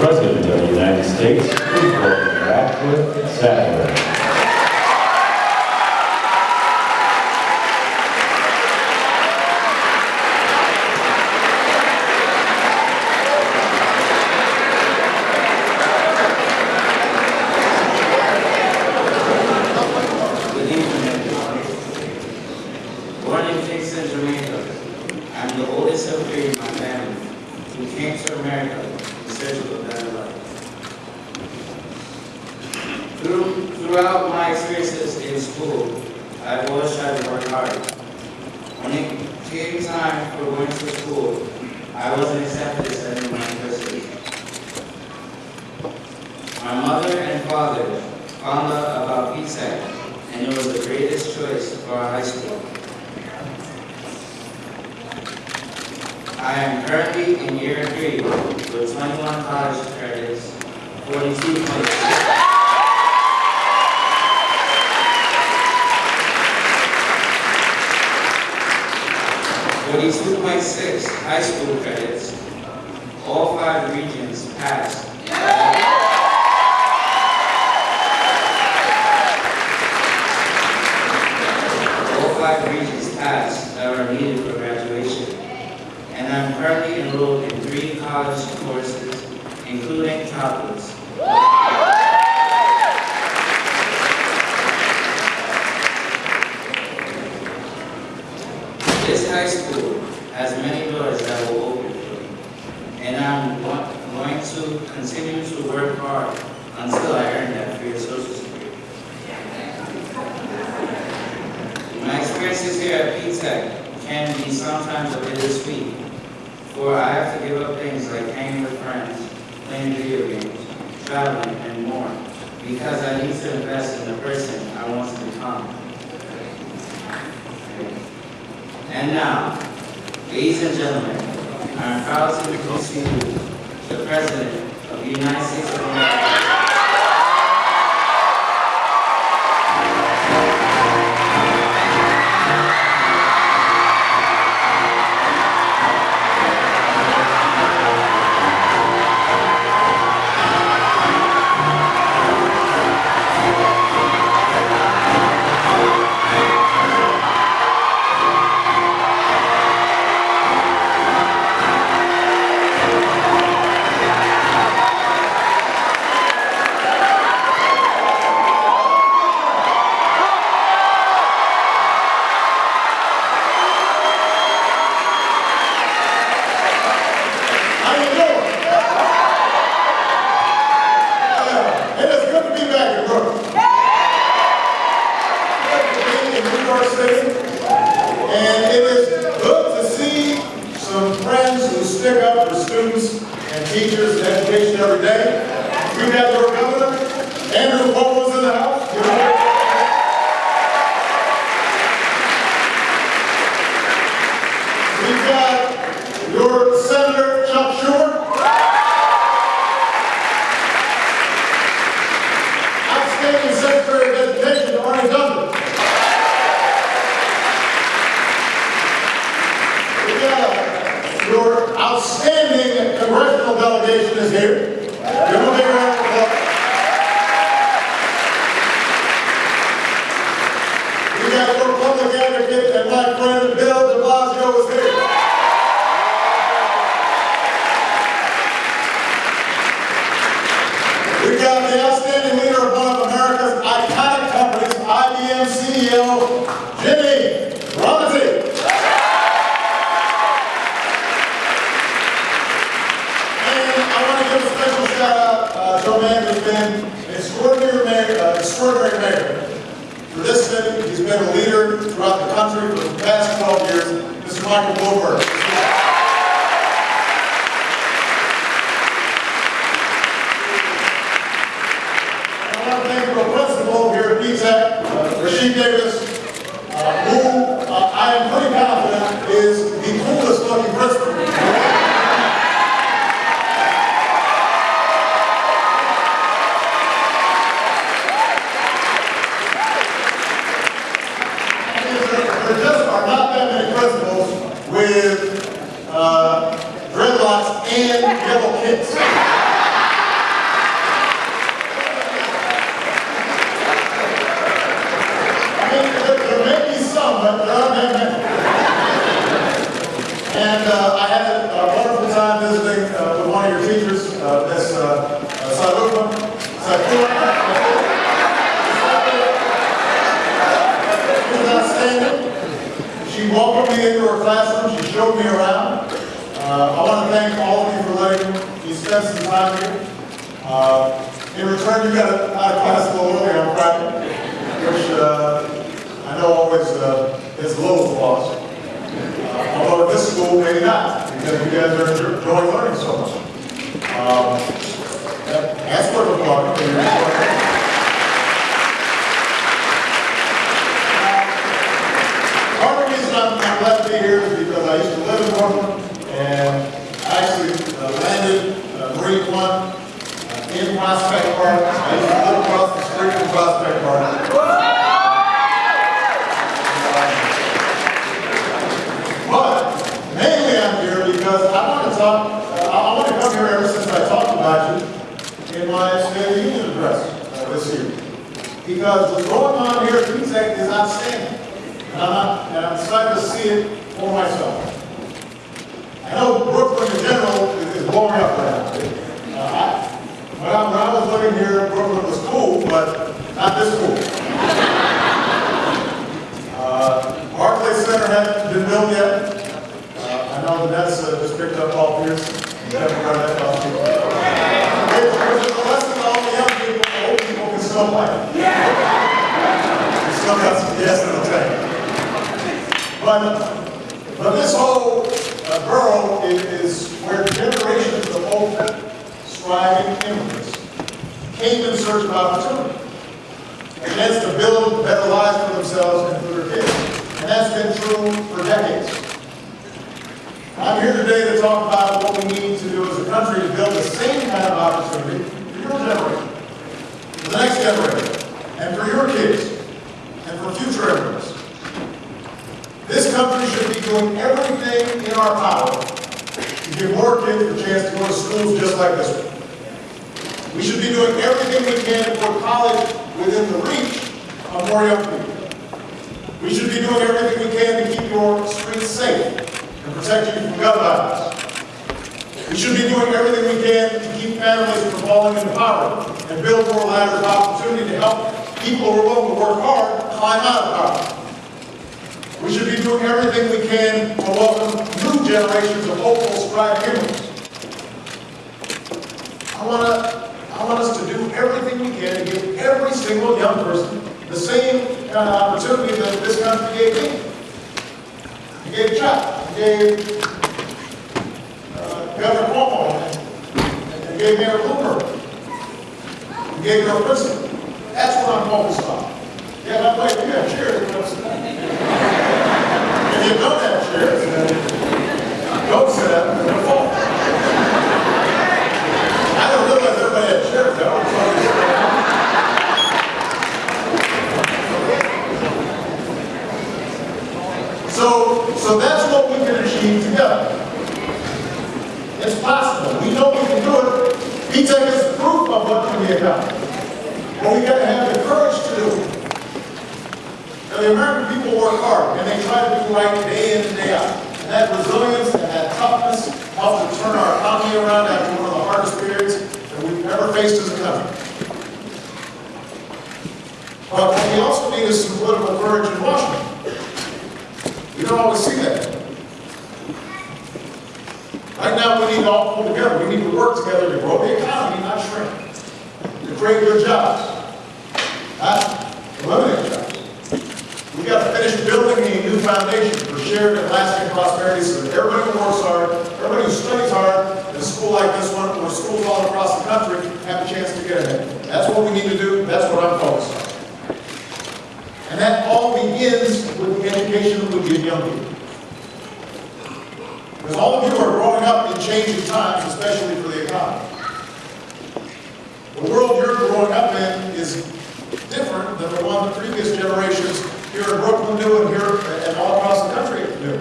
President of the United States, please welcome Radcliffe Sadler. I'm the oldest of three in my family who came to America of better life. Through, throughout my experiences in school, I've always tried to work hard. When it came time for going to school, I wasn't accepted as any my university. My mother and father found out about P-TECH and it was the greatest choice for our high school. I am currently in year three with 21 college credits, 42 points. Forty-two point six high school credits, all five Regents passed. All five Regents passed that are needed for graduation. I'm currently enrolled in three college courses, including calculus. This high school has many doors that will open for me. And I'm going to continue to work hard until I earn that your social security. My experiences here at P-Tech can be sometimes a bit bittersweet, for I have to give up things like hanging with friends, playing video games, traveling, and more, because I need to invest in the person I want to become. And now, ladies and gentlemen, I am proud to introduce you the President of the United States of America. Andrew Cuomo's in the house. We've got your Senator Chuck Schumer. Outstanding Secretary of Education, Arne Duncan. We've got your outstanding congressional delegation is here. Give them a big round of applause. We got your public advocate and my friend Bill de Blasio is here. We've got the outstanding leader of one of America's iconic companies, IBM CEO, Ginni Rometty. And I want to give a special shout out uh, to a man who's been an extraordinary mayor, uh, extraordinary mayor for this city. He's been a leader throughout the country for the past 12 years, Mr. Michael Bloomberg. I want to thank the principal here at P-TECH, uh, Rashid Davis, And uh, I had uh, a wonderful time visiting uh, with one of your teachers, uh, Ms. Uh, uh She outstanding. She welcomed me into her classroom. She showed me around. Uh, I want to thank all of you for letting me spend some time here. in return, you got out of class a little early on Friday, which I know always is a little lost school, maybe not, because you guys are enjoy- enjoying learning so much. Um, That's what we're reason I'm be here is because I used to live in Brooklyn, and I actually uh, landed uh, Marine One uh, in Prospect Park. I used to live across the street from Prospect Park. But mainly I'm here because I want to talk, uh, I I want to come here ever since I talked about you in my State of the Union address uh, this year. Because what's going on here at P-TECH is outstanding. And I'm, not- and I'm excited to see it for myself. I know Brooklyn in general is is blowing up right now. Uh, I- When I, when I was living here, Brooklyn was cool, but not this cool. Uh, Barclay Center hasn't been built yet. Uh, I know the Nets uh, just picked up Paul Pierce. and Kevin Garnett last week. Which which is a lesson to all the young people, old people can still play. We still got some gas in the tank. But, but this whole uh, borough i- is where generations of hope, striving immigrants came in search of opportunity. And chance to build better lives for themselves and for their kids. And that's been true for decades. I'm here today to talk about what we need to do as a country to build the same kind of opportunity for your generation, for the next generation, and for your kids, and for future immigrants. This country should be doing everything in our power to give more kids a chance to go to schools just like this one. We should be doing everything we can to college within the reach of more young people. We should be doing everything we can to keep your streets safe and protect you from gun violence. We should be doing everything we can to keep families from falling into poverty and build more ladders of opportunity to help people who are willing to work hard climb out of poverty. We should be doing everything we can to welcome new generations of hopeful, striving immigrants. I want to, I want us to do everything we can to give every single young person the same kind of opportunity that this country gave me. It gave Chuck, it gave uh, Governor Cuomo, it gave Mayor Bloomberg, it gave your president. That's what I'm focused on. Yeah, by the way, if you have chairs, you don't sit down. If you have chairs, then don't sit down, you're gonna fall. I don't realize everybody had chairs, I always thought they were- So, so that's what we can achieve together. It's possible, we know we can do it. P-TECH is proof of what can be accomplished. But we gotta have the courage to do it. Now, the American people work hard, and they try to do right day in and day out. That resilience and that toughness helped to turn our economy around after one of the hardest periods that we've ever faced as a country. But what we also need is some political courage in Washington. We don't always see that. Right now, we need to all pull together. We need to work together to grow the economy, not shrink. To create good jobs, not eliminate jobs. We got to finish building a new foundation shared and lasting prosperity so that everybody who works hard, everybody who studies hard, in a school like this one, or schools all across the country, have a chance to get ahead. That's what we need to do, that's what I'm focused on. And that all begins with the education that we give young people. Because all of you are growing up in changing times, especially for the economy. The world you're growing up in is different than the one the previous generations here in Brooklyn knew and here and all across the country knew.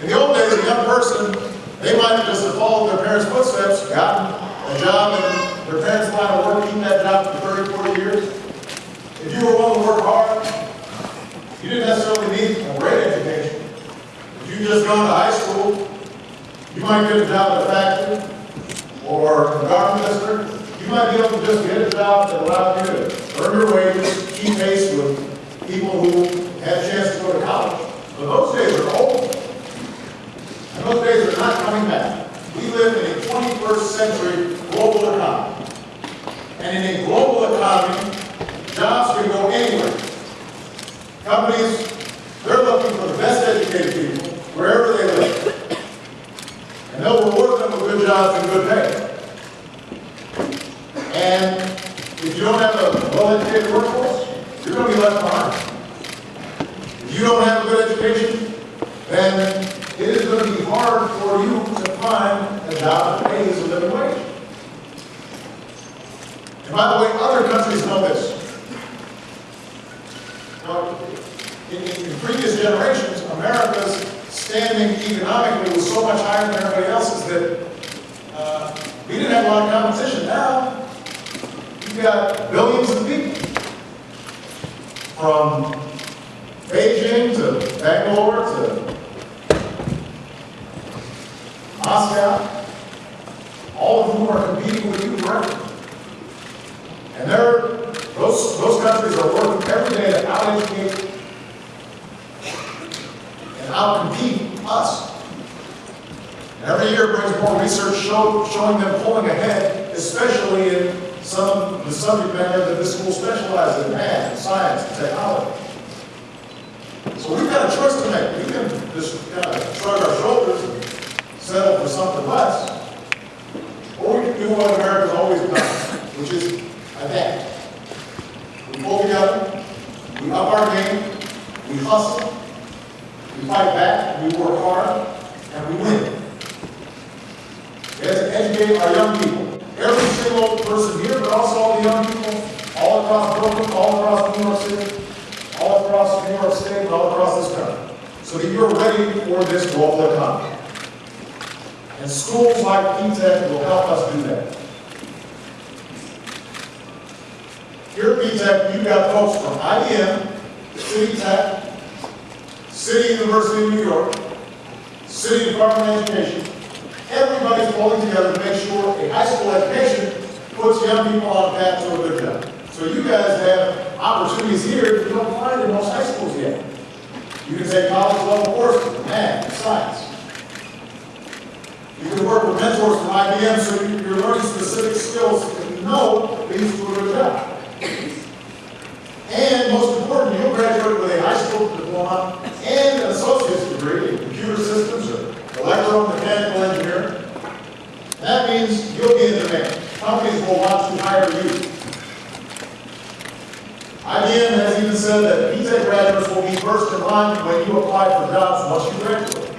In the old days, a young person, they might have just followed their parents' footsteps, gotten a job in their parents' line of work, keep that job for 30, 40 years. If you were willing to work hard, you didn't necessarily need a great education. If you just gone to high school, you might get a job at a factory, You might be able to just get a job that allows you to earn your wages, keep pace with people who had a chance to go to college. But those days are over. And those days are not coming back. We live in a 21st century global economy. And in a global economy, jobs can go anywhere. Companies, they're looking for the best educated people wherever they live. And they'll reward them with good jobs and good pay. And if you don't have a well-educated workforce, you're going to be left behind. If you don't have a good education, then it is going to be hard for you to find a job that pays a living wage. And by the way, other countries know this. In, in in previous generations, America's standing economically was so much higher than everybody else's that uh, we didn't have a lot of competition. You've got billions of people. From Beijing to Bangalore to Moscow, all of whom are competing with you directly. And they're, those, those countries are working every day to out-educate and out-compete us. And every year brings more research show, showing them pulling ahead, especially in some the subject matter that this school specializes in, math, science, and technology. So we've got a choice to make. We can just kind of shrug our shoulders and settle for something less. Or we can do what America's always done, which is adapt. We pull together, we up our game, we hustle, we fight back, we work hard, and we win. We have to educate our young people. Every person here, but also all the young people all across Brooklyn, all across New York City, all across New York State, and all across this country. So that you're ready for this global economy. And schools like P-TECH will help us do that. Here at P-TECH, you've got folks from IBM, City Tech, City University of New York, City Department of Education. Everybody's pulling together to make sure a high school education puts young people on a path to a good job. So you guys have opportunities here that you don't find in most high schools yet. You can take college level courses math, science. You can work with mentors from IBM so you- you're learning specific skills that you know leads to a good job. And most important, you'll graduate with a high school diploma and an associate's degree in computer systems or electromechanical engineering. That means you'll be in demand. Companies will you. IBM has even said that P-TECH graduates will be first in line when you apply for jobs once you graduate.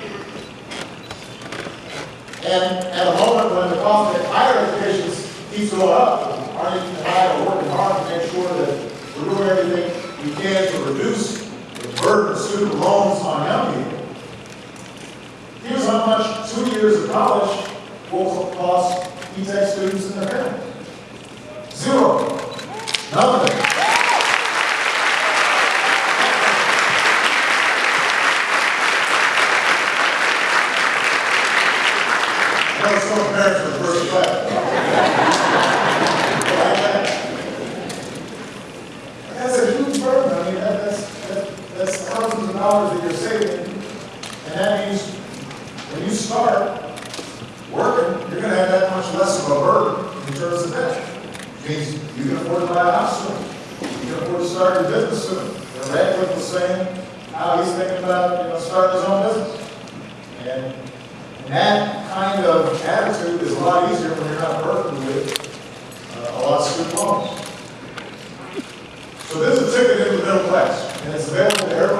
And at a moment when the cost of higher education keeps going up, Arnie and I are working hard to make sure that we're doing everything we can to reduce the burden of student loans on young people. Here's how much two years of college will cost P-TECH students and their families. Zero. Nothing. I know some parents are first class. That's a huge burden, I mean, that, that's, that- that's thousands of dollars that you're saving. And that means when you start working, you're gonna have that much less of a burden in terms of debt. Means you can afford to buy a house soon. You can afford to start your business soon. Know, Radcliffe was saying how he's thinking about, you know, starting his own business. And and that kind of attitude is a lot easier when you're not burdened with uh, a lot of student loans. So this is a ticket into the middle class, and it's available to everybody